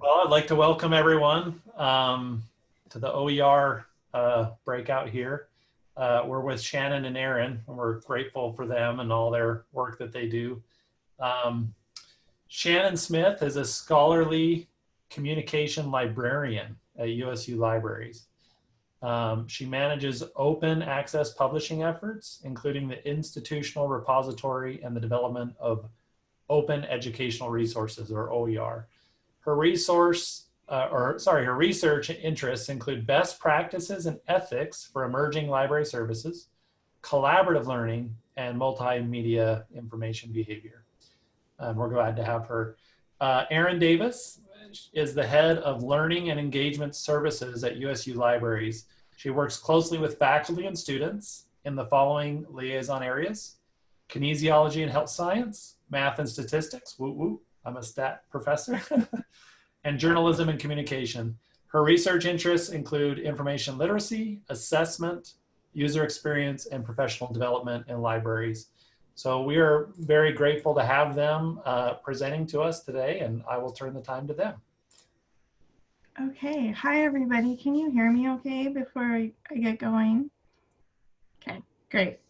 Well, I'd like to welcome everyone um, to the OER uh, breakout here. Uh, we're with Shannon and Erin, and we're grateful for them and all their work that they do. Um, Shannon Smith is a scholarly communication librarian at USU Libraries. Um, she manages open access publishing efforts, including the institutional repository and the development of open educational resources or OER. Her resource, uh, or sorry, her research interests include best practices and ethics for emerging library services, collaborative learning, and multimedia information behavior. And we're glad to have her. Uh, Erin Davis is the head of learning and engagement services at USU Libraries. She works closely with faculty and students in the following liaison areas, kinesiology and health science, math and statistics, woo woo, I'm a stat professor, and journalism and communication. Her research interests include information literacy, assessment, user experience, and professional development in libraries. So we are very grateful to have them uh, presenting to us today, and I will turn the time to them. Okay, hi everybody. Can you hear me okay before I, get going? Okay, great.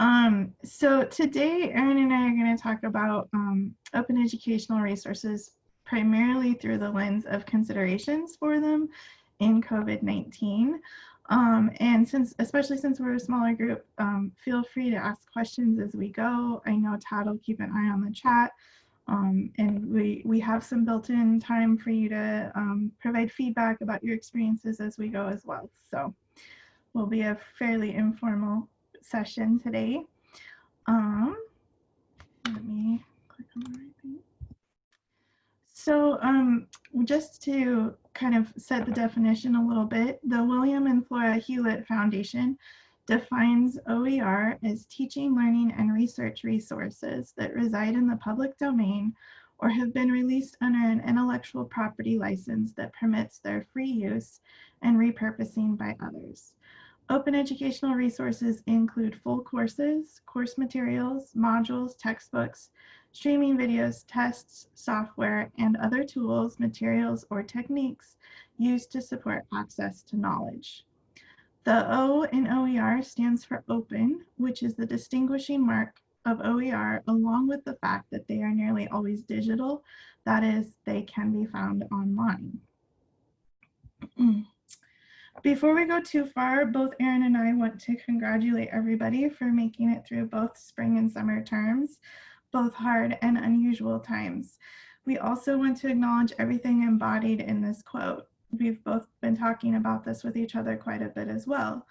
Um, so today, Erin and I are going to talk about um, open educational resources primarily through the lens of considerations for them in COVID-19. Um, and since, especially since we're a smaller group, um, feel free to ask questions as we go. I know Todd will keep an eye on the chat. Um, and we, we have some built-in time for you to um, provide feedback about your experiences as we go as well. So will be a fairly informal session today. Um, let me click on the right thing. So um, just to kind of set the definition a little bit, the William and Flora Hewlett Foundation defines OER as teaching, learning, and research resources that reside in the public domain or have been released under an intellectual property license that permits their free use and repurposing by others. Open educational resources include full courses, course materials, modules, textbooks, streaming videos, tests, software, and other tools, materials, or techniques used to support access to knowledge. The O in OER stands for open, which is the distinguishing mark of OER, along with the fact that they are nearly always digital. That is, they can be found online. Before we go too far, both Erin and I want to congratulate everybody for making it through both spring and summer terms, both hard and unusual times. We also want to acknowledge everything embodied in this quote we've both been talking about this with each other quite a bit as well.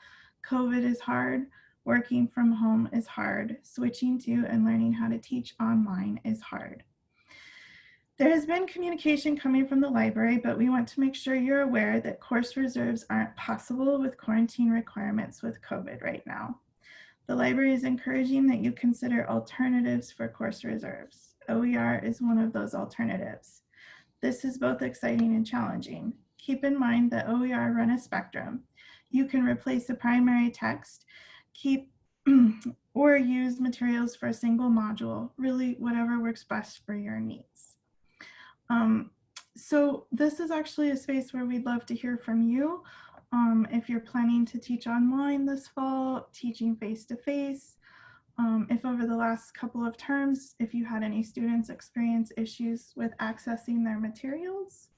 COVID is hard, working from home is hard, switching to and learning how to teach online is hard. There has been communication coming from the library, but we want to make sure you're aware that course reserves aren't possible with quarantine requirements with COVID right now. The library is encouraging that you consider alternatives for course reserves. OER is one of those alternatives. This is both exciting and challenging keep in mind that OER run a spectrum. You can replace the primary text, keep or use materials for a single module, really whatever works best for your needs. Um, so this is actually a space where we'd love to hear from you. Um, if you're planning to teach online this fall, teaching face-to-face, -face, um, if over the last couple of terms, if you had any students experience issues with accessing their materials,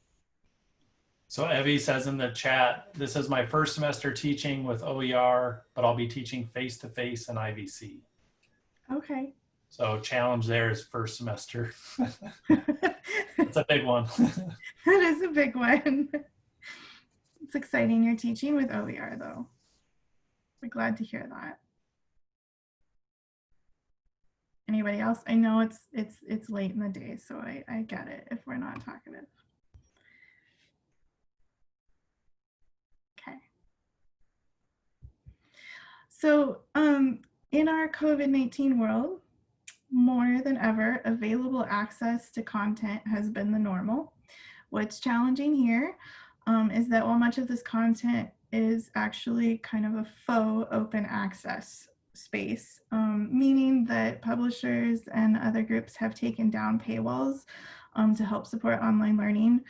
so Evie says in the chat, this is my first semester teaching with OER, but I'll be teaching face-to-face -face and IVC. Okay. So challenge there is first semester. It's a big one. that is a big one. It's exciting you're teaching with OER though. We're glad to hear that. Anybody else? I know it's it's it's late in the day, so I, I get it if we're not talkative. Okay. So um, in our COVID-19 world, more than ever, available access to content has been the normal. What's challenging here um, is that while much of this content is actually kind of a faux open access space, um, meaning that publishers and other groups have taken down paywalls um, to help support online learning.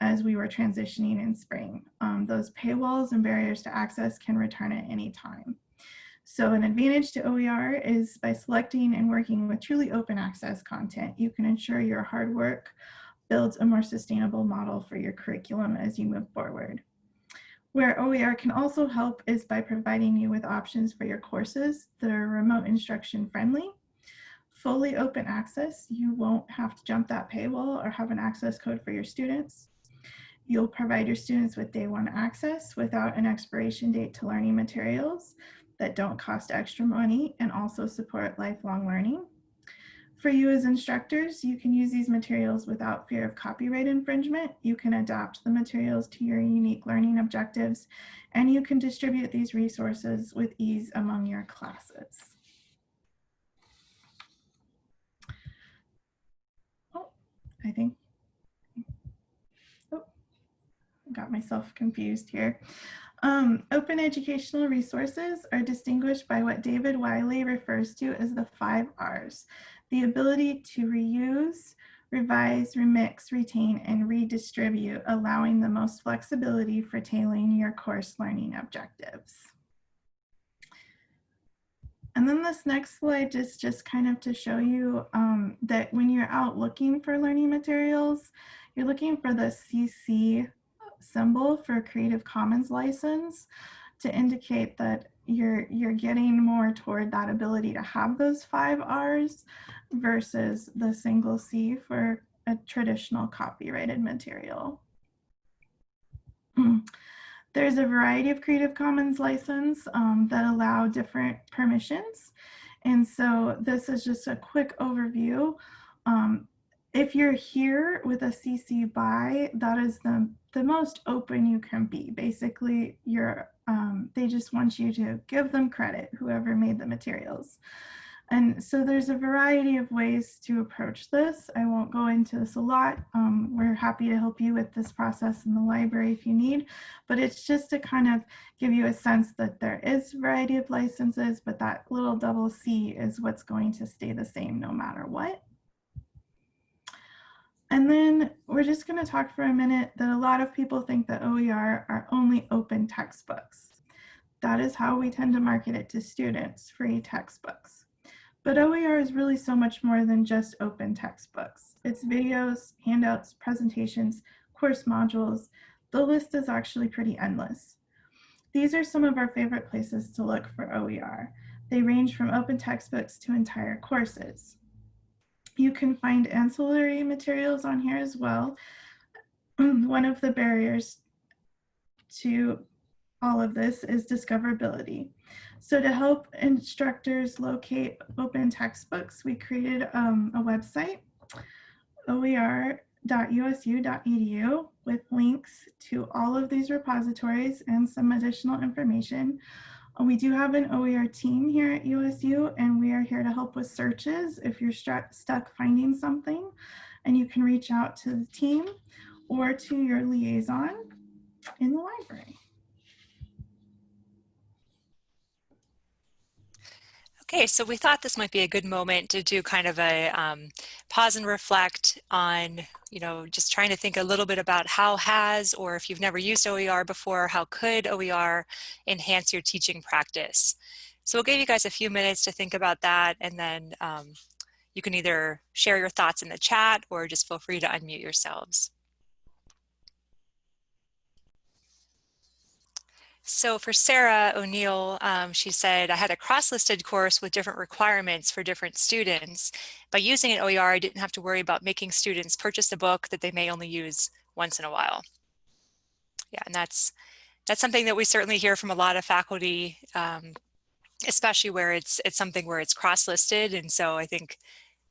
as we were transitioning in spring. Um, those paywalls and barriers to access can return at any time. So an advantage to OER is by selecting and working with truly open access content, you can ensure your hard work builds a more sustainable model for your curriculum as you move forward. Where OER can also help is by providing you with options for your courses that are remote instruction friendly. Fully open access, you won't have to jump that paywall or have an access code for your students. You'll provide your students with day one access without an expiration date to learning materials that don't cost extra money and also support lifelong learning. For you as instructors, you can use these materials without fear of copyright infringement. You can adapt the materials to your unique learning objectives, and you can distribute these resources with ease among your classes. Oh, I think, oh, got myself confused here. Um, open educational resources are distinguished by what David Wiley refers to as the five R's. The ability to reuse, revise, remix, retain, and redistribute, allowing the most flexibility for tailoring your course learning objectives. And then this next slide is just kind of to show you um, that when you're out looking for learning materials, you're looking for the CC symbol for Creative Commons license to indicate that you're you're getting more toward that ability to have those five R's versus the single C for a traditional copyrighted material. There's a variety of Creative Commons license um, that allow different permissions. And so this is just a quick overview. Um, if you're here with a CC BY, that is the, the most open you can be. Basically, you're, um, they just want you to give them credit, whoever made the materials. And so there's a variety of ways to approach this. I won't go into this a lot. Um, we're happy to help you with this process in the library if you need, but it's just to kind of give you a sense that there is variety of licenses, but that little double C is what's going to stay the same no matter what. And then we're just going to talk for a minute that a lot of people think that OER are only open textbooks. That is how we tend to market it to students, free textbooks. But OER is really so much more than just open textbooks. It's videos, handouts, presentations, course modules. The list is actually pretty endless. These are some of our favorite places to look for OER. They range from open textbooks to entire courses. You can find ancillary materials on here as well. One of the barriers to all of this is discoverability. So to help instructors locate open textbooks, we created um, a website, oer.usu.edu, with links to all of these repositories and some additional information we do have an OER team here at USU and we are here to help with searches if you're stuck finding something and you can reach out to the team or to your liaison in the library. Okay, so we thought this might be a good moment to do kind of a um, pause and reflect on, you know, just trying to think a little bit about how has, or if you've never used OER before, how could OER enhance your teaching practice? So we'll give you guys a few minutes to think about that and then um, you can either share your thoughts in the chat or just feel free to unmute yourselves. So for Sarah O'Neill, um, she said, I had a cross-listed course with different requirements for different students. By using an OER, I didn't have to worry about making students purchase a book that they may only use once in a while. Yeah, and that's that's something that we certainly hear from a lot of faculty, um, especially where it's it's something where it's cross-listed. And so I think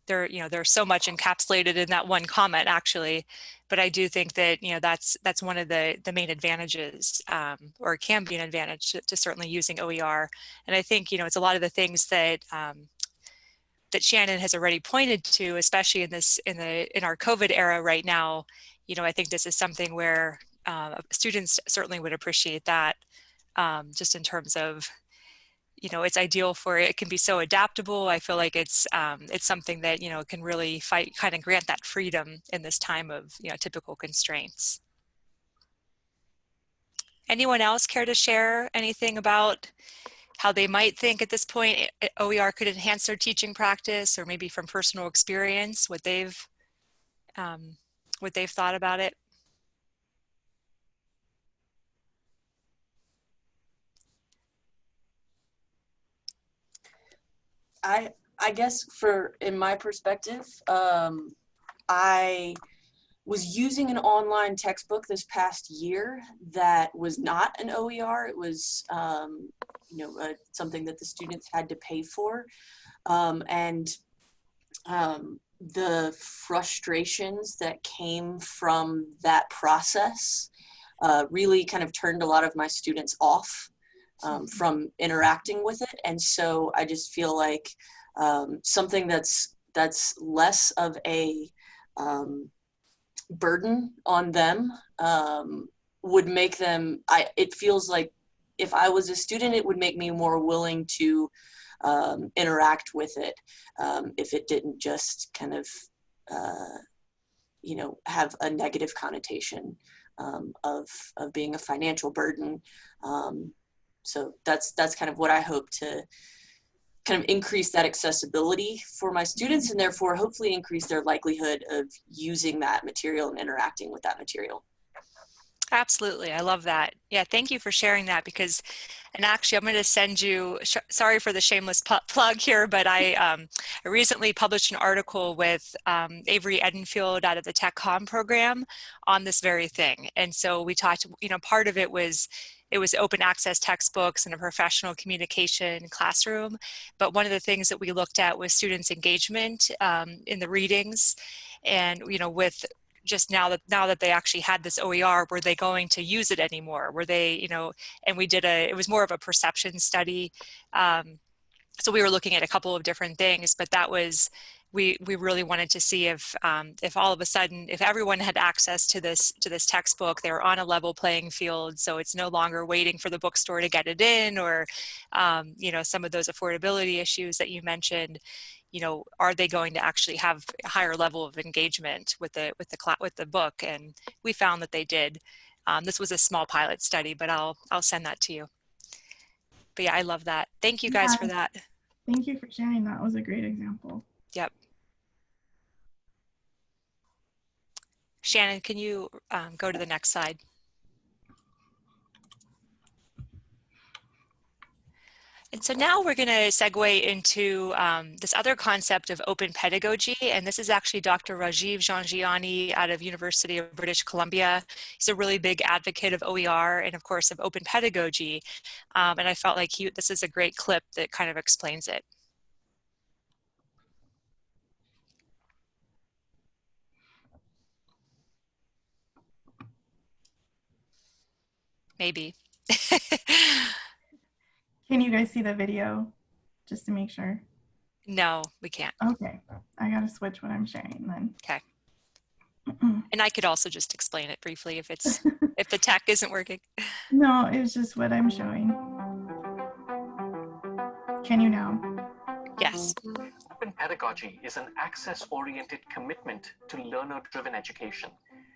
there, you know, there's so much encapsulated in that one comment actually, but I do think that, you know, that's that's one of the, the main advantages um, or can be an advantage to, to, certainly using OER. And I think, you know, it's a lot of the things that um, that Shannon has already pointed to, especially in this in the in our COVID era right now, you know, I think this is something where uh, students certainly would appreciate that um, just in terms of you know, it's ideal for it can be so adaptable. I feel like it's um, it's something that you know can really fight kind of grant that freedom in this time of you know typical constraints. Anyone else care to share anything about how they might think at this point eh, OER could enhance their teaching practice or maybe from personal experience, what they've, um, what they've thought about it? I I guess for in my perspective, um, I was using an online textbook this past year that was not an OER. It was um, you know uh, something that the students had to pay for, um, and um, the frustrations that came from that process uh, really kind of turned a lot of my students off um, from interacting with it. And so I just feel like um, something that's that's less of a um, burden on them um, would make them. I it feels like if I was a student, it would make me more willing to um, interact with it um, if it didn't just kind of uh, you know have a negative connotation um, of of being a financial burden. Um, so that's that's kind of what I hope to kind of increase that accessibility for my students and therefore hopefully increase their likelihood of using that material and interacting with that material. Absolutely. I love that. Yeah, thank you for sharing that because, and actually I'm going to send you, sorry for the shameless plug here, but I, um, I recently published an article with um, Avery Edenfield out of the TechCom program on this very thing. And so we talked, you know, part of it was it was open access textbooks and a professional communication classroom. But one of the things that we looked at was students engagement um, in the readings and, you know, with just now that now that they actually had this OER, were they going to use it anymore? Were they, you know, and we did a, it was more of a perception study. Um, so we were looking at a couple of different things, but that was we we really wanted to see if um, if all of a sudden if everyone had access to this to this textbook they're on a level playing field so it's no longer waiting for the bookstore to get it in or um, you know some of those affordability issues that you mentioned you know are they going to actually have a higher level of engagement with the with the with the book? And we found that they did. Um, this was a small pilot study but I'll I'll send that to you. But yeah I love that. Thank you guys yeah. for that. Thank you for sharing that was a great example. Yep. Shannon, can you um, go to the next slide? And so now we're going to segue into um, this other concept of open pedagogy. And this is actually Dr. Rajiv Jhangiani out of University of British Columbia. He's a really big advocate of OER and of course of open pedagogy. Um, and I felt like he, this is a great clip that kind of explains it. Maybe. Can you guys see the video just to make sure? No, we can't. Okay, I gotta switch what I'm sharing then. Okay. and I could also just explain it briefly if it's if the tech isn't working. No, it's just what I'm showing. Can you now? Yes. Open pedagogy is an access-oriented commitment to learner-driven education.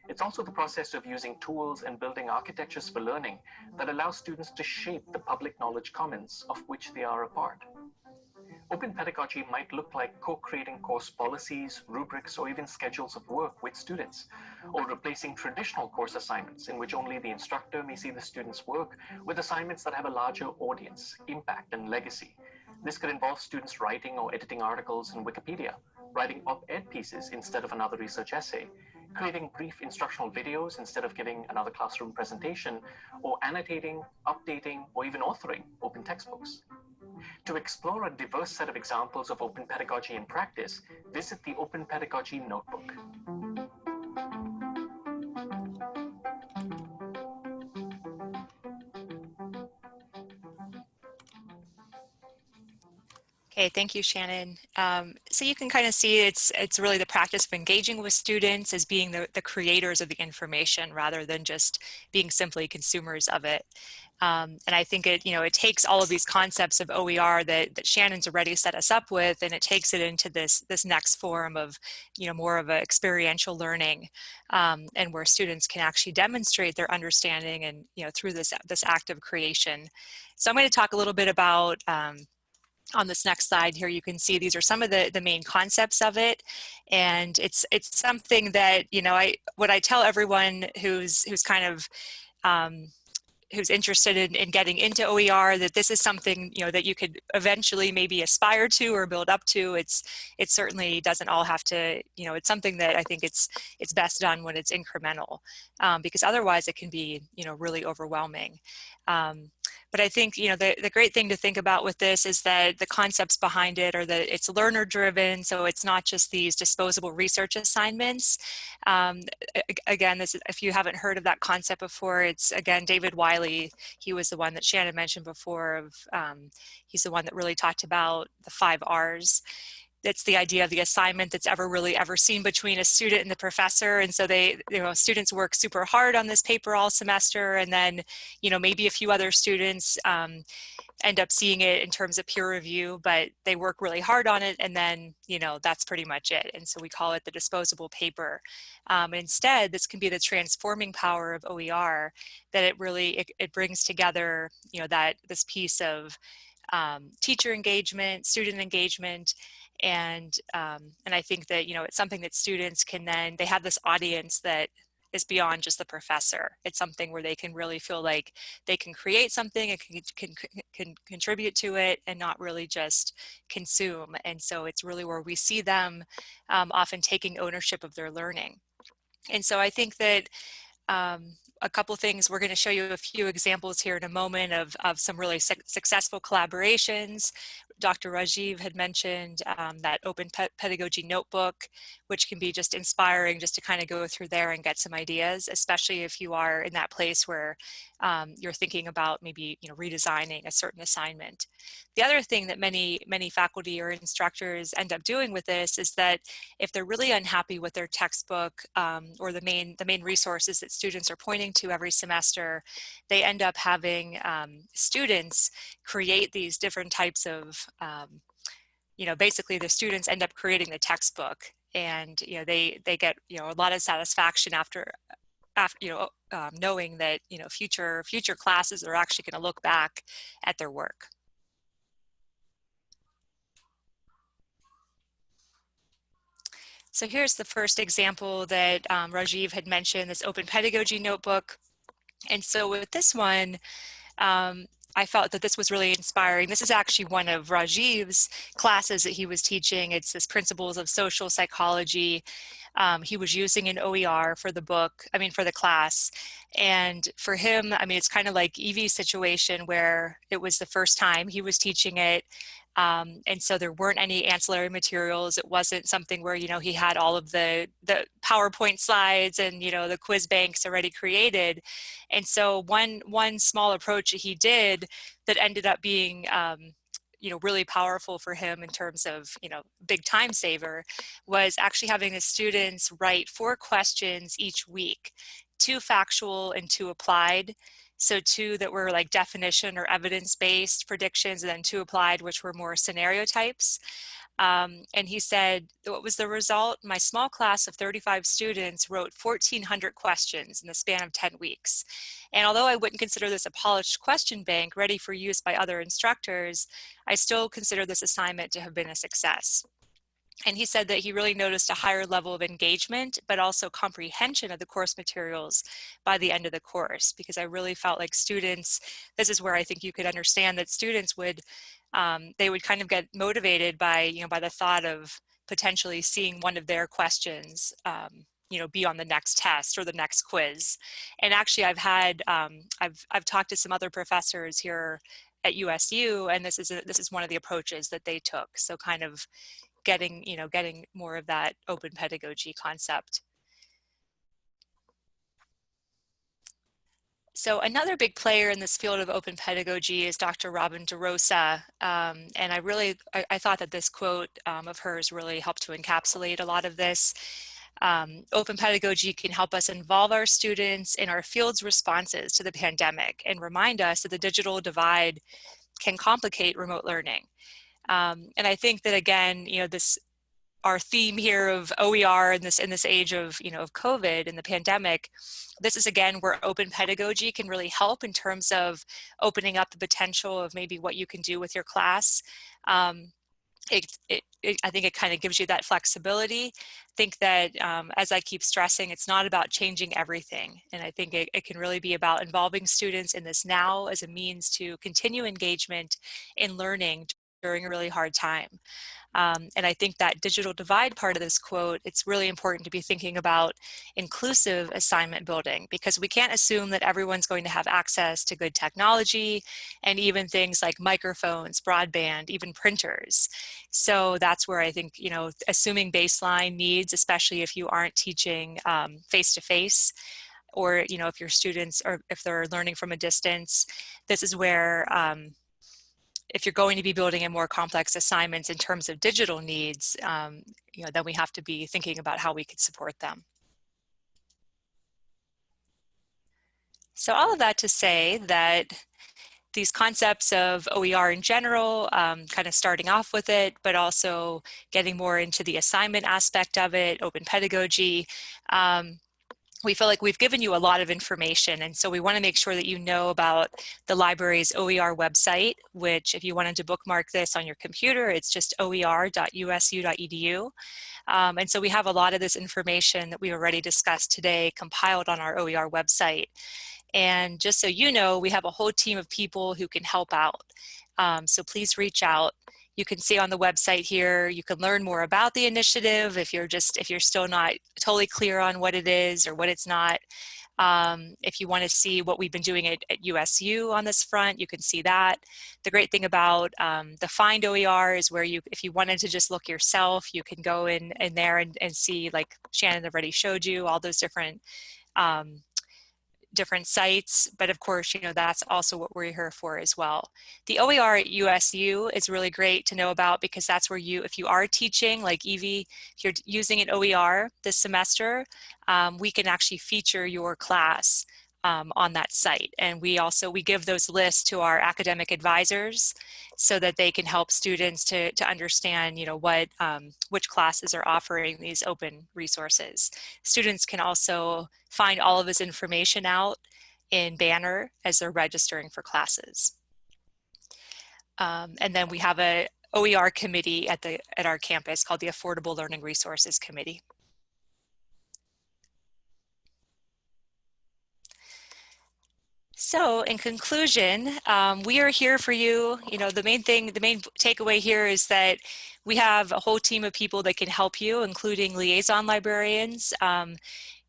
It's also the process of using tools and building architectures for learning that allow students to shape the public knowledge commons of which they are a part. Open pedagogy might look like co-creating course policies, rubrics, or even schedules of work with students, or replacing traditional course assignments in which only the instructor may see the students' work with assignments that have a larger audience, impact, and legacy. This could involve students writing or editing articles in Wikipedia, writing op-ed pieces instead of another research essay, creating brief instructional videos instead of giving another classroom presentation, or annotating, updating, or even authoring open textbooks. To explore a diverse set of examples of open pedagogy in practice, visit the Open Pedagogy Notebook. Okay, thank you, Shannon. Um, so you can kind of see it's it's really the practice of engaging with students as being the, the creators of the information rather than just being simply consumers of it. Um, and I think it, you know, it takes all of these concepts of OER that, that Shannon's already set us up with, and it takes it into this, this next form of, you know, more of an experiential learning, um, and where students can actually demonstrate their understanding and, you know, through this, this act of creation. So I'm going to talk a little bit about, um, on this next slide here, you can see these are some of the, the main concepts of it. And it's, it's something that, you know, I, what I tell everyone who's, who's kind of, um, who's interested in, in getting into OER that this is something you know that you could eventually maybe aspire to or build up to. It's it certainly doesn't all have to you know it's something that I think it's it's best done when it's incremental um, because otherwise it can be you know really overwhelming. Um, but I think, you know, the, the great thing to think about with this is that the concepts behind it are that it's learner driven. So it's not just these disposable research assignments. Um, again, this if you haven't heard of that concept before, it's again, David Wiley, he was the one that Shannon mentioned before of, um, he's the one that really talked about the five R's it's the idea of the assignment that's ever really ever seen between a student and the professor. And so they you know students work super hard on this paper all semester. And then you know maybe a few other students um, end up seeing it in terms of peer review but they work really hard on it. And then you know that's pretty much it. And so we call it the disposable paper. Um, instead this can be the transforming power of OER that it really it, it brings together you know that this piece of um, teacher engagement student engagement and um, and I think that you know it's something that students can then they have this audience that is beyond just the professor. It's something where they can really feel like they can create something and can, can, can contribute to it and not really just consume. And so it's really where we see them um, often taking ownership of their learning. And so I think that um, a couple things. We're going to show you a few examples here in a moment of, of some really su successful collaborations Dr. Rajiv had mentioned um, that open pedagogy notebook, which can be just inspiring just to kind of go through there and get some ideas, especially if you are in that place where um, you're thinking about maybe you know redesigning a certain assignment. The other thing that many, many faculty or instructors end up doing with this is that if they're really unhappy with their textbook um, or the main, the main resources that students are pointing to every semester, they end up having um, students create these different types of um, you know, basically the students end up creating the textbook and, you know, they, they get, you know, a lot of satisfaction after, after you know, um, knowing that, you know, future, future classes are actually going to look back at their work. So here's the first example that um, Rajiv had mentioned, this open pedagogy notebook. And so with this one, um, I felt that this was really inspiring. This is actually one of Rajiv's classes that he was teaching. It's this Principles of Social Psychology. Um, he was using an OER for the book, I mean, for the class. And for him, I mean, it's kind of like Evie's situation where it was the first time he was teaching it. Um, and so there weren't any ancillary materials. It wasn't something where, you know, he had all of the, the PowerPoint slides and, you know, the quiz banks already created. And so one, one small approach that he did that ended up being, um, you know, really powerful for him in terms of, you know, big time saver was actually having the students write four questions each week, two factual and two applied. So two that were like definition or evidence-based predictions and then two applied, which were more scenario types. Um, and he said, what was the result? My small class of 35 students wrote 1,400 questions in the span of 10 weeks. And although I wouldn't consider this a polished question bank ready for use by other instructors, I still consider this assignment to have been a success. And he said that he really noticed a higher level of engagement, but also comprehension of the course materials by the end of the course, because I really felt like students, this is where I think you could understand that students would, um, they would kind of get motivated by, you know, by the thought of potentially seeing one of their questions, um, you know, be on the next test or the next quiz. And actually I've had, um, I've, I've talked to some other professors here at USU, and this is, a, this is one of the approaches that they took. So kind of getting, you know, getting more of that open pedagogy concept. So another big player in this field of open pedagogy is Dr. Robin DeRosa. Um, and I really, I, I, thought that this quote um, of hers really helped to encapsulate a lot of this. Um, open pedagogy can help us involve our students in our field's responses to the pandemic and remind us that the digital divide can complicate remote learning. Um, and I think that again, you know, this our theme here of OER in this in this age of you know of COVID and the pandemic, this is again where open pedagogy can really help in terms of opening up the potential of maybe what you can do with your class. Um, it, it, it, I think it kind of gives you that flexibility. I think that, um, as I keep stressing, it's not about changing everything. And I think it, it can really be about involving students in this now as a means to continue engagement in learning during a really hard time. Um, and I think that digital divide part of this quote, it's really important to be thinking about inclusive assignment building because we can't assume that everyone's going to have access to good technology and even things like microphones, broadband, even printers. So that's where I think, you know, assuming baseline needs, especially if you aren't teaching um, face-to-face, or you know if your students or if they're learning from a distance this is where um, if you're going to be building in more complex assignments in terms of digital needs, um, you know, then we have to be thinking about how we could support them. So all of that to say that these concepts of OER in general, um, kind of starting off with it, but also getting more into the assignment aspect of it, open pedagogy, um, we feel like we've given you a lot of information and so we want to make sure that you know about the library's OER website which if you wanted to bookmark this on your computer it's just oer.usu.edu um, and so we have a lot of this information that we already discussed today compiled on our OER website. And just so you know we have a whole team of people who can help out. Um, so please reach out you can see on the website here, you can learn more about the initiative if you're just, if you're still not totally clear on what it is or what it's not. Um, if you want to see what we've been doing at, at, USU on this front, you can see that. The great thing about um, the Find OER is where you, if you wanted to just look yourself, you can go in, in there and, and see, like Shannon already showed you, all those different um, different sites, but of course, you know, that's also what we're here for as well. The OER at USU is really great to know about because that's where you, if you are teaching, like Evie, if you're using an OER this semester, um, we can actually feature your class um, on that site. And we also, we give those lists to our academic advisors so that they can help students to, to understand, you know, what, um, which classes are offering these open resources. Students can also find all of this information out in Banner as they're registering for classes. Um, and then we have a OER committee at, the, at our campus called the Affordable Learning Resources Committee. So in conclusion, um, we are here for you. You know, the main thing, the main takeaway here is that we have a whole team of people that can help you, including liaison librarians. Um,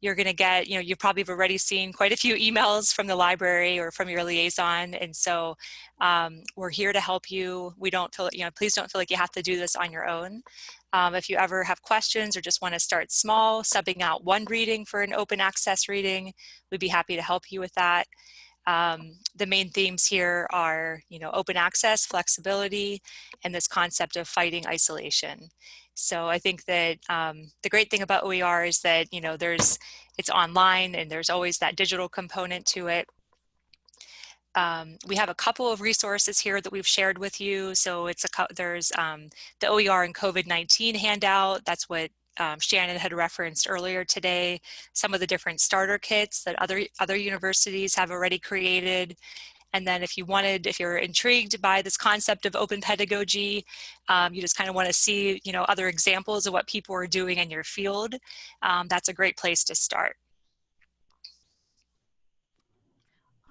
you're going to get, you know, you've probably have already seen quite a few emails from the library or from your liaison. And so um, we're here to help you. We don't feel, you know, please don't feel like you have to do this on your own. Um, if you ever have questions or just want to start small, subbing out one reading for an open access reading, we'd be happy to help you with that. Um, the main themes here are, you know, open access, flexibility, and this concept of fighting isolation. So I think that um, the great thing about OER is that, you know, there's, it's online and there's always that digital component to it. Um, we have a couple of resources here that we've shared with you. So it's a there's um, the OER and COVID-19 handout. That's what um, Shannon had referenced earlier today, some of the different starter kits that other, other universities have already created. And then if you wanted, if you're intrigued by this concept of open pedagogy, um, you just kind of want to see, you know, other examples of what people are doing in your field, um, that's a great place to start.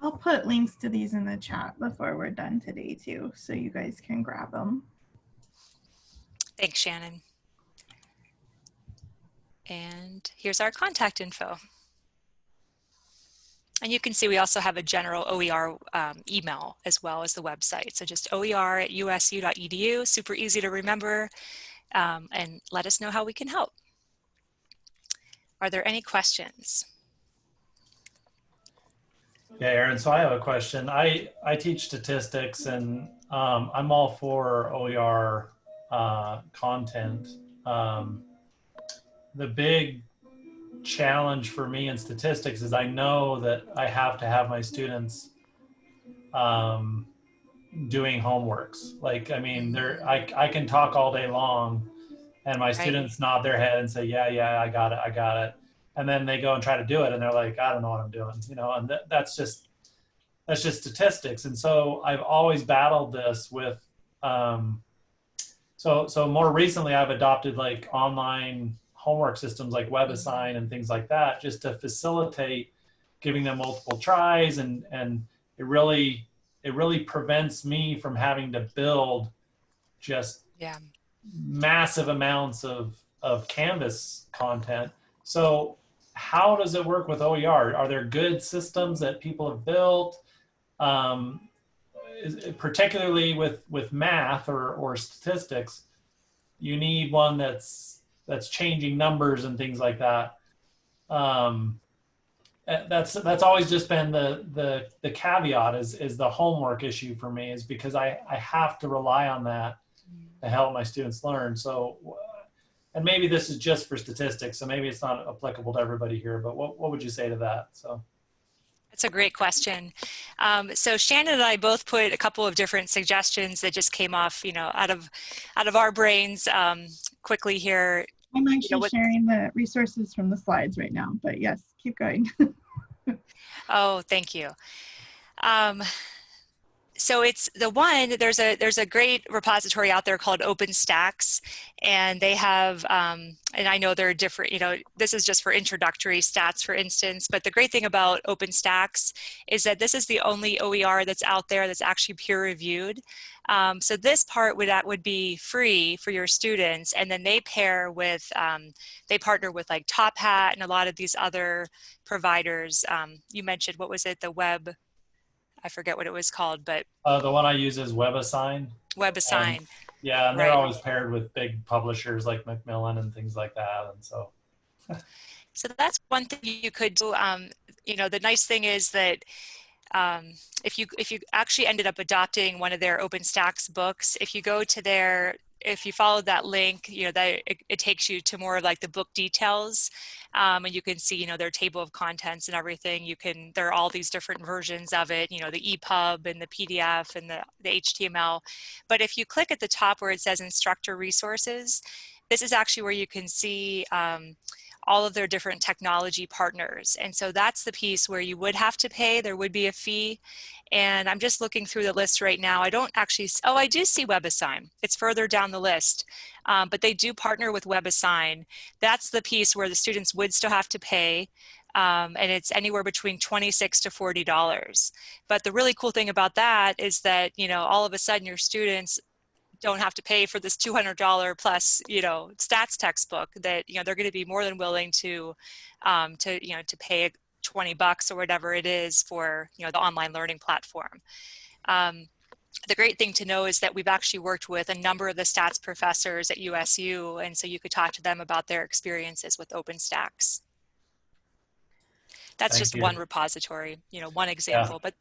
I'll put links to these in the chat before we're done today too, so you guys can grab them. Thanks, Shannon. And here's our contact info. And you can see we also have a general OER um, email as well as the website. So just OER at usu.edu, super easy to remember, um, and let us know how we can help. Are there any questions? Yeah, Aaron. So I have a question. I I teach statistics, and um, I'm all for OER uh, content. Um, the big challenge for me in statistics is I know that I have to have my students um, doing homeworks. Like, I mean, there I I can talk all day long, and my students nod their head and say, "Yeah, yeah, I got it, I got it." and then they go and try to do it and they're like i don't know what i'm doing you know and th- that's just that's just statistics and so i've always battled this with um, so so more recently i've adopted like online homework systems like WebAssign and things like that just to facilitate giving them multiple tries and and it really it really prevents me from having to build just Yeah. massive amounts of of canvas content so how does it work with OER? Are there good systems that people have built? Um, particularly with with math or or statistics, you need one that's that's changing numbers and things like that. Um, eh, that's that's always just been the the the caveat is is the homework issue for me is because I I have to rely on that to help my students learn. So and maybe this is just for statistics, so maybe it's not applicable to everybody here, but what, what would you say to that? So. That's a great question. Um, so Shannon and I both put a couple of different suggestions that just came off, you know, out of out of our brains um, quickly here. I'm actually what- sharing the resources from the slides right now, but yes, keep going. Oh, thank you. Um, so it's the one there's a there's a great repository out there called OpenStax, and they have um, and I know there are different you know this is just for introductory stats for instance, but the great thing about OpenStax is that this is the only OER that's out there that's actually peer reviewed. Um, so this part would that would be free for your students, and then they pair with um, they partner with like Top Hat and a lot of these other providers. Um, you mentioned what was it the web I forget what it was called, but Uh, the one I use is WebAssign. WebAssign. Yeah, and they're Right. always paired with big publishers like Macmillan and things like that. And so, So that's one thing you could do. Um, you know, the nice thing is that um, if you if you actually ended up adopting one of their OpenStax books, if you go to their if you follow that link, you know that it, it takes you to more of like the book details, um, and you can see you know their table of contents and everything. You can there are all these different versions of it. You know the EPUB and the PDF and the the HTML. But if you click at the top where it says instructor resources, this is actually where you can see. Um, all of their different technology partners. And so that's the piece where you would have to pay, there would be a fee. And I'm just looking through the list right now. I don't actually, oh, I do see WebAssign. It's further down the list, um, but they do partner with WebAssign. That's the piece where the students would still have to pay. Um, and it's anywhere between 26 to $40. But the really cool thing about that is that, you know, all of a sudden your students don't have to pay for this $200 plus you know stats textbook that you know they're going to be more than willing to um, to you know to pay 20 bucks or whatever it is for you know the online learning platform. Um, the great thing to know is that we've actually worked with a number of the stats professors at usu and so you could talk to them about their experiences with OpenStax that's Thank just you. one repository you know one example but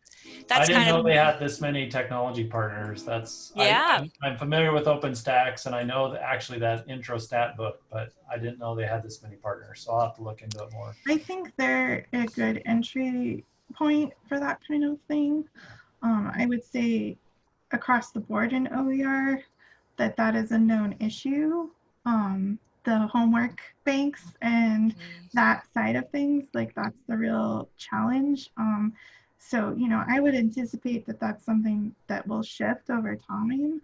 that's I didn't kind know of they had this many technology partners. That's I- Yeah. I'm, I'm familiar with OpenStax and I know that actually that intro stat book, but I didn't know they had this many partners. So I'll have to look into it more. I think they're a good entry point for that kind of thing. Um, I would say across the board in OER that that is a known issue. Um, the homework banks and that side of things, like that's the real challenge. Um, so, you know, I would anticipate that that's something that will shift over time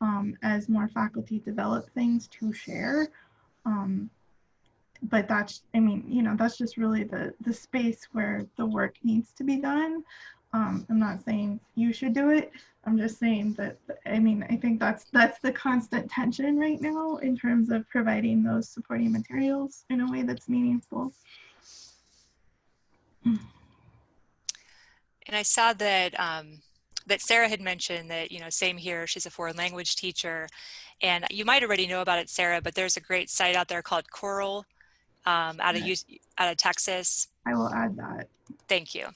um, as more faculty develop things to share. Um, but that's, I mean, you know, that's just really the the space where the work needs to be done. Um, I'm not saying you should do it. I'm just saying that, I mean, I think that's that's the constant tension right now in terms of providing those supporting materials in a way that's meaningful. And I saw that um, that Sarah had mentioned that you know same here. She's a foreign language teacher, and you might already know about it, Sarah. But there's a great site out there called COERLL, um, out of. Out of Texas. I will add that. Thank you.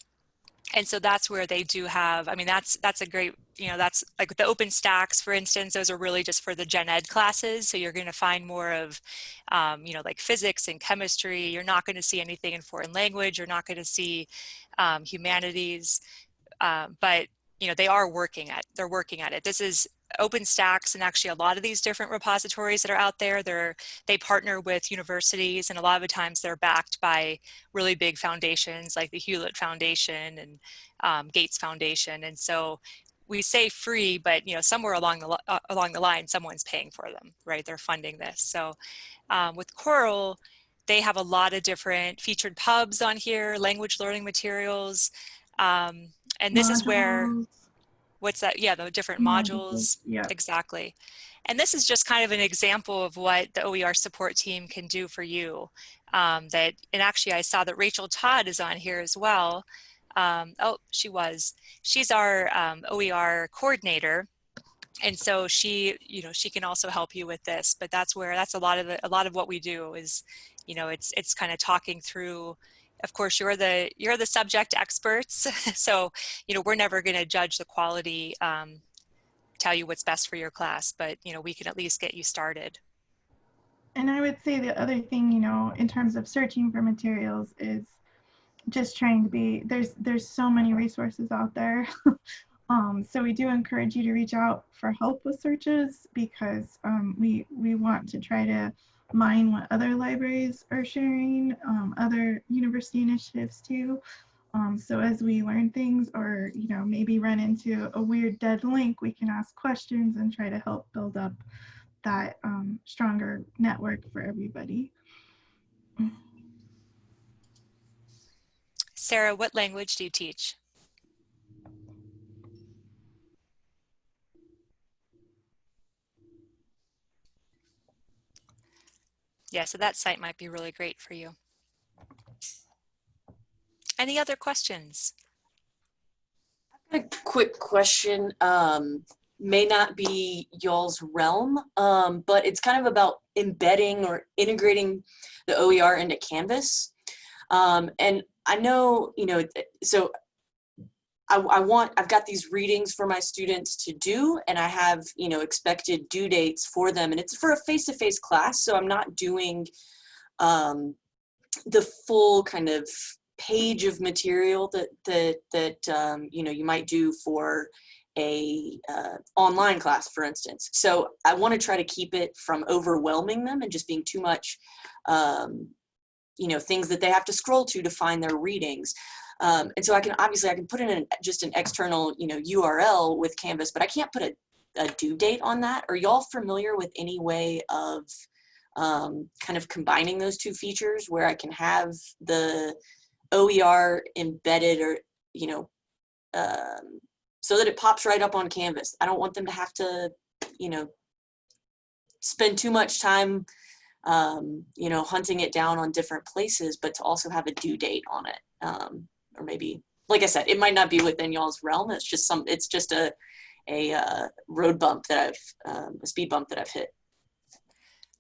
And so that's where they do have i mean that's that's a great you know that's like the OpenStax for instance those are really just for the gen ed classes. So you're going to find more of um, you know like physics and chemistry. You're not going to see anything in foreign language. You're not going to see um, humanities. Uh, but you know they are working at they're working at it. This is OpenStax and actually a lot of these different repositories that are out there, they're, they partner with universities and a lot of the times they're backed by really big foundations like the Hewlett Foundation and um, Gates Foundation. And so we say free, but you know somewhere along the uh, along the line, someone's paying for them, right? They're funding this. So um, with COERLL, they have a lot of different featured pubs on here, language learning materials, um, and this is where Modules. What's that? Yeah, the different Modules, yeah. Exactly. And this is just kind of an example of what the OER support team can do for you. Um, that, and actually I saw that Rachel Todd is on here as well. Um, oh, she was. She's our um, OER coordinator. And so she, you know, she can also help you with this, but that's where, that's a lot of the, a lot of what we do is, you know, it's, it's kind of talking through, of course, you're the, you're the subject experts. so, you know, we're never going to judge the quality, um, tell you what's best for your class, but, you know, we can at least get you started. And I would say the other thing, you know, in terms of searching for materials is just trying to be there's there's so many resources out there. um, so we do encourage you to reach out for help with searches because um, we we want to try to mine what other libraries are sharing, um, other university initiatives too. Um, so as we learn things or you know maybe run into a weird dead link, we can ask questions and try to help build up that um, stronger network for everybody. Sarah, what language do you teach? Yeah, so that site might be really great for you. Any other questions? A quick question. Um, may not be y'all's realm, um, but it's kind of about embedding or integrating the OER into Canvas. Um, and I know, you know, so I, I want, I've got these readings for my students to do, and I have, you know, expected due dates for them, and it's for a face-to-face class, so I'm not doing um, the full kind of page of material that that that um, you know you might do for a uh, online class, for instance. So I want to try to keep it from overwhelming them and just being too much, um, you know, things that they have to scroll to to find their readings. Um, and so I can obviously I can put in an, just an external, you know, URL with Canvas, but I can't put a, a due date on that. Are y'all familiar with any way of um, kind of combining those two features where I can have the OER embedded or, you know, um, so that it pops right up on Canvas. I don't want them to have to, you know, spend too much time, um, you know, hunting it down on different places, but to also have a due date on it. Um, or maybe, like I said, it might not be within y'all's realm. It's just some, it's just a, a uh, road bump that I've, um, a speed bump that I've hit.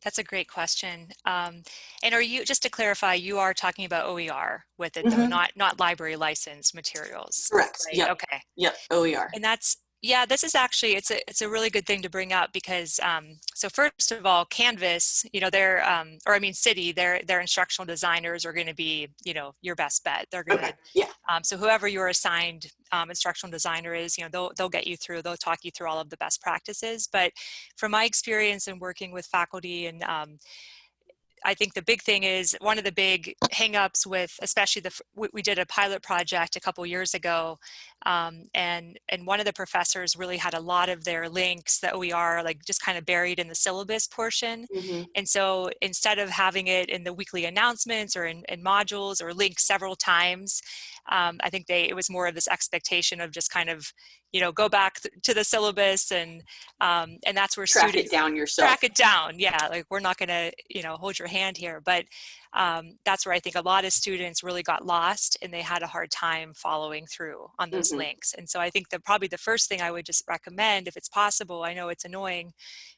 That's a great question. Um, and are you, just to clarify, you are talking about OER with it, though, Mhm. not not library license materials. Correct. right? Yep. Okay. Yep. OER. And that's yeah, this is actually it's a it's a really good thing to bring up because um, so first of all, Canvas, you know, their um, or I mean, CIDI, their their instructional designers are going to be you know your best bet. They're going to Okay. Yeah. um, so whoever your assigned um, instructional designer is, you know, they'll they'll get you through. They'll talk you through all of the best practices. But from my experience in working with faculty and um, I think the big thing is one of the big hangups with, especially the, we did a pilot project a couple years ago, um, and and one of the professors really had a lot of their links, the OER, like just kind of buried in the syllabus portion. Mhm. And so instead of having it in the weekly announcements or in, in modules or linked several times, um, I think they it was more of this expectation of just kind of you know go back th- to the syllabus and um, and that's where Track students it down yourself. track it down yeah like we're not going to you know hold your hand here but um, that's where i think a lot of students really got lost and they had a hard time following through on those Mhm. links and so i think that probably the first thing i would just recommend if it's possible i know it's annoying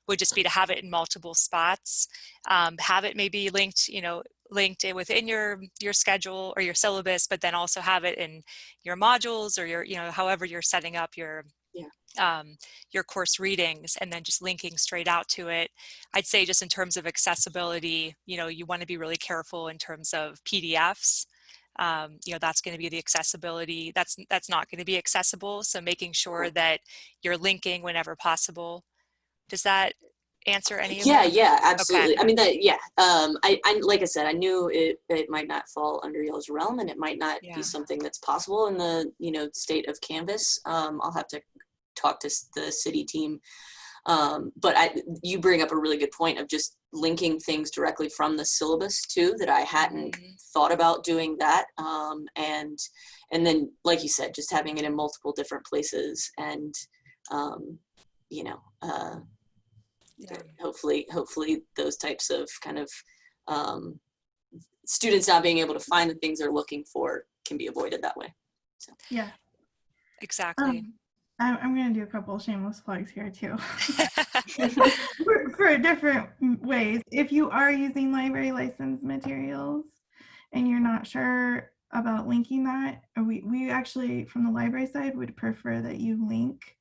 would just be to have it in multiple spots um, have it maybe linked you know linked in within your your schedule or your syllabus, but then also have it in your modules or your, you know, however you're setting up your. Um, your course readings and then just linking straight out to it. I'd say just in terms of accessibility, you know, you want to be really careful in terms of PDFs. Um, you know, that's going to be the accessibility. That's that's not going to be accessible. So making sure that you're linking whenever possible. Does that answer any of Yeah, that? yeah, absolutely. I mean, that, yeah. Um, I, I, like I said, I knew it, it might not fall under y'all's realm and it might not Yeah. be something that's possible in the, you know, state of Canvas. Um, I'll have to talk to the CIDI team. Um, but I, you bring up a really good point of just linking things directly from the syllabus too, that I hadn't Mhm. thought about doing that. Um, and, and then, like you said, just having it in multiple different places and, um, you know, uh, Yeah. hopefully hopefully those types of kind of um, students not being able to find the things they're looking for can be avoided that way Yeah. Exactly. I'm, I'm going to do a couple shameless plugs here too. for, for different ways. If you are using library license materials and you're not sure about linking that, we, we actually, from the library side, would prefer that you link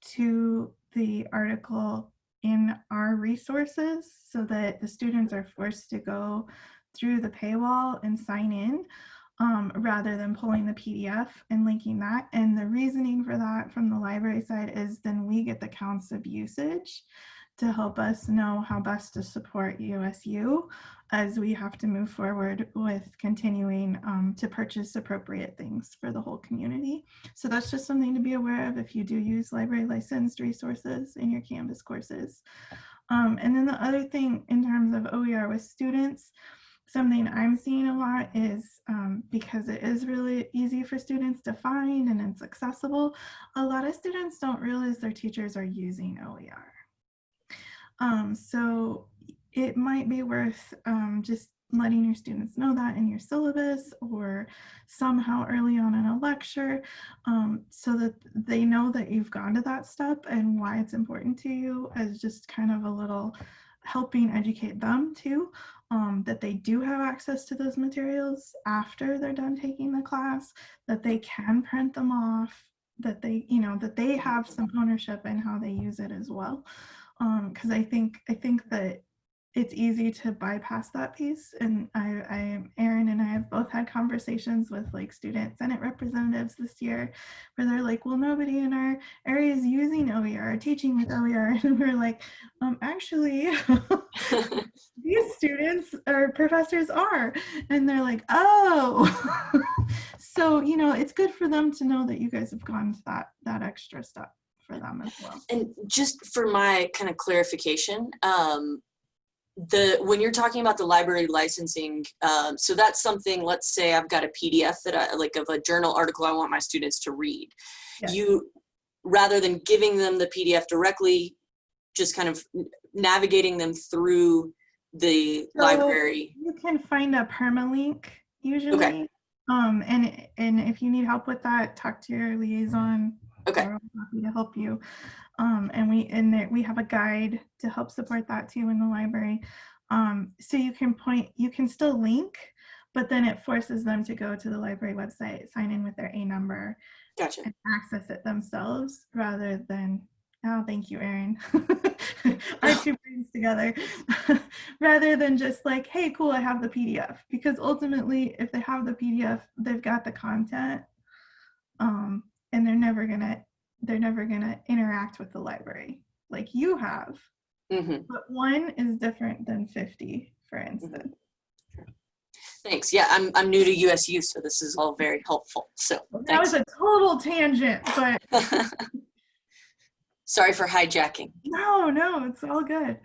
to the article in our resources so that the students are forced to go through the paywall and sign in um, rather than pulling the PDF and linking that. And the reasoning for that from the library side is then we get the counts of usage to help us know how best to support USU as we have to move forward with continuing um, to purchase appropriate things for the whole community. So that's just something to be aware of if you do use library licensed resources in your Canvas courses. Um, and then the other thing in terms of OER with students, something I'm seeing a lot is um, because it is really easy for students to find and it's accessible, a lot of students don't realize their teachers are using OER. Um, so it might be worth um, just letting your students know that in your syllabus or somehow early on in a lecture um, so that they know that you've gone to that step and why it's important to you as just kind of a little helping educate them too um, that they do have access to those materials after they're done taking the class, that they can print them off, that they, you know, that they have some ownership in how they use it as well. Because I think I think that it's easy to bypass that piece. And I, I, Erin and I have both had conversations with like student senate representatives this year, where they're like, "Well, nobody in our area is using OER, or teaching with OER," and we're like, um, "Actually." these students or professors are and they're like oh so you know it's good for them to know that you guys have gone to that that extra step for them as well and just for my kind of clarification um, the when you're talking about the library licensing um, so that's something let's say i've got a pdf that i like of a journal article i want my students to read. You rather than giving them the pdf directly just kind of navigating them through the So- library. you can find a permalink usually. Um and and if you need help with that talk to your liaison. Okay. Happy to help you um and we and there we have a guide to help support that too in the library. Um so you can point you can still link but then it forces them to go to the library website sign in with their a number gotcha. and access it themselves rather than oh thank you Erin. our two brains together. Rather than just like hey cool i have the pdf because ultimately if they have the pdf they've got the content um, and they're never gonna they're never gonna interact with the library like you have. Hmm but one is different than 50 for instance. Thanks. Yeah i'm i'm new to usu so this is all very helpful. So that was a total tangent but sorry for hijacking. No no it's all good.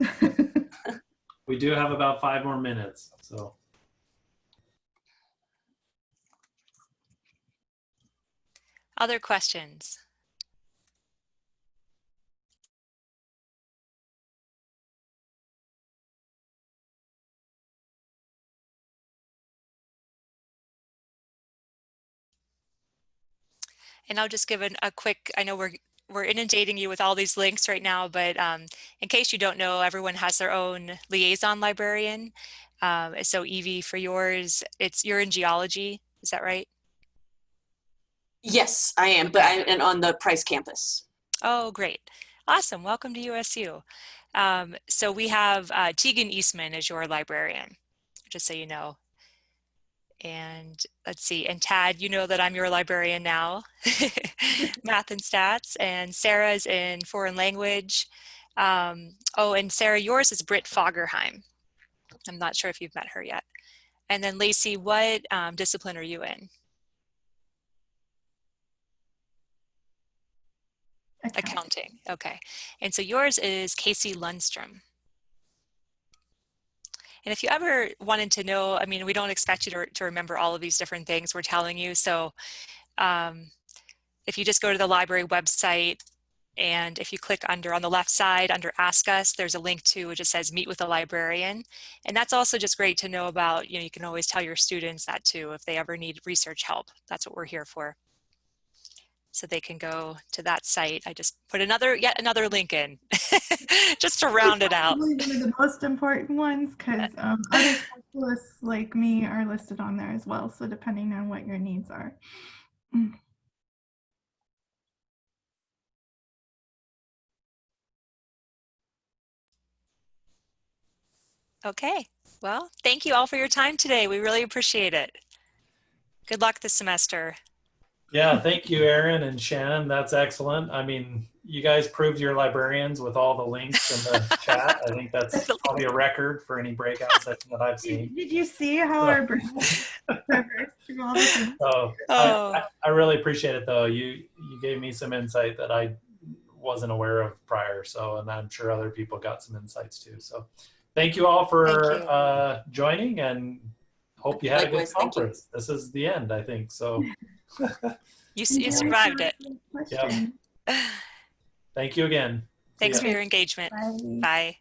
We do have about five more minutes, so. Other questions? And I'll just give an, a quick, I know we're, we're inundating you with all these links right now, but um, in case you don't know, everyone has their own liaison librarian. Um, so Evie, for yours, it's you're in geology. Is that right? Yes, I am, but I'm on the Price campus. Oh, great. Awesome. Welcome to USU. Um, so we have uh, Tegan Eastman as your librarian, just so you know. And let's see, and Tad, you know that I'm your librarian now, math and stats, and Sarah's in foreign language. Um, oh, and Sarah, yours is Britt Fagerheim. I'm not sure if you've met her yet. And then Lacey, what um, discipline are you in? Okay. Accounting, okay. And so yours is Kacy Lundstrom. And if you ever wanted to know, I mean, we don't expect you to, to remember all of these different things we're telling you. So um, if you just go to the library website and if you click under on the left side under ask us, there's a link to which it says meet with a librarian. And that's also just great to know about, you know, you can always tell your students that too if they ever need research help. That's what we're here for so they can go to that site. I just put another, yet another link in, just to round it out. One of the most important ones because um, other specialists like me are listed on there as well. So depending on what your needs are. Mm. Okay, well, thank you all for your time today. We really appreciate it. Good luck this semester. Yeah, thank you, Erin and Shannon. That's excellent. I mean, you guys proved you're librarians with all the links in the chat. I think that's probably a record for any breakout session that I've seen. Did, did you see how our brain traversed through all the things? So Oh. I, I, I really appreciate it though. You you gave me some insight that I wasn't aware of prior. So and I'm sure other people got some insights too. So thank you all for you. uh, joining and hope you had a good Likewise, thank you. conference. This is the end, I think. So You, you survived it. Question. thank you again. Thanks ya. for your engagement. Bye. Bye.